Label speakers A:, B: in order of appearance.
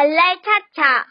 A: 발랄 차차.